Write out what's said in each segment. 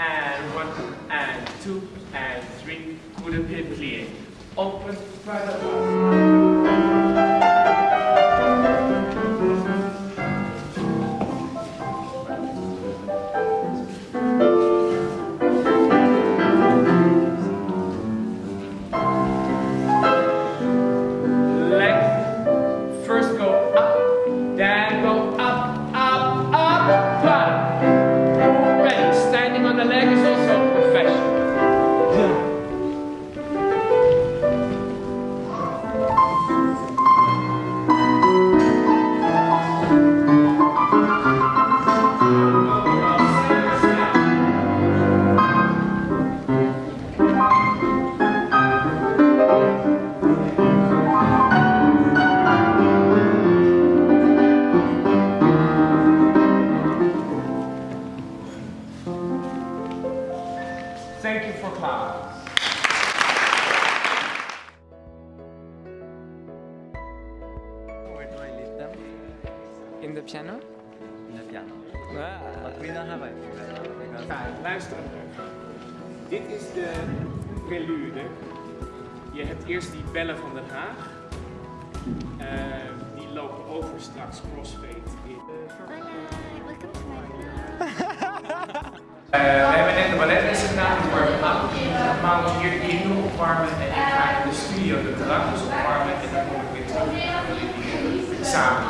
and one and two and three. Could a play? Open further. Thank you for class. Where do I leave them? In the piano? In the piano. Ah. But we don't have a piano because Kijk, luister even. Dit is de prelude. Je hebt eerst die bellen van Den Haag. Eh, die lopen over straks crossfade in. welcome to my Eh, balletlessen gedaan, ik warm aan. Maal hier in opwarmen en ik ga in de studio de terrasjes opwarmen en dan kom ik weer terug. Eh, samen.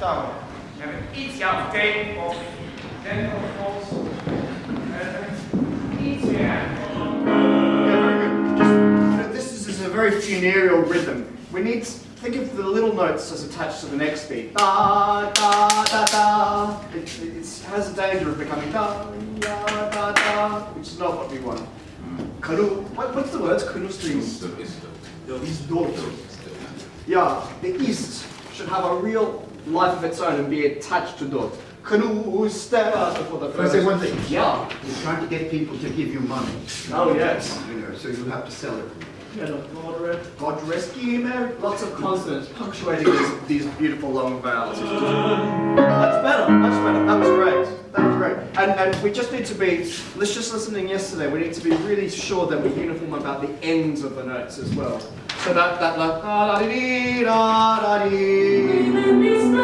Dan kijk. We hebben iets jouw tape of dentalfos. Iets meer. Very good. Just, you know, this is, is a very funereal rhythm. We need, think of the little notes as attached to the next beat. Da, da, da, da. It, it it's- has a danger of becoming da, da, da, da, which is not what we want. Kanu, what, what's the words? Kanu strings. Is dot. Yeah, the east should have a real life of its own and be attached to dot. Kanu stella for the Can I say one thing? Yeah. You're trying to get people to give you money. Oh yes. You know, so you have to sell it. God rescue me. Lots of consonants punctuating these, these beautiful long vowels. Much better, much better. That was great. That was great. And, and we just need to be, let's just listening yesterday, we need to be really sure that we're uniform about the ends of the notes as well. So that, that like, da da dee da da dee.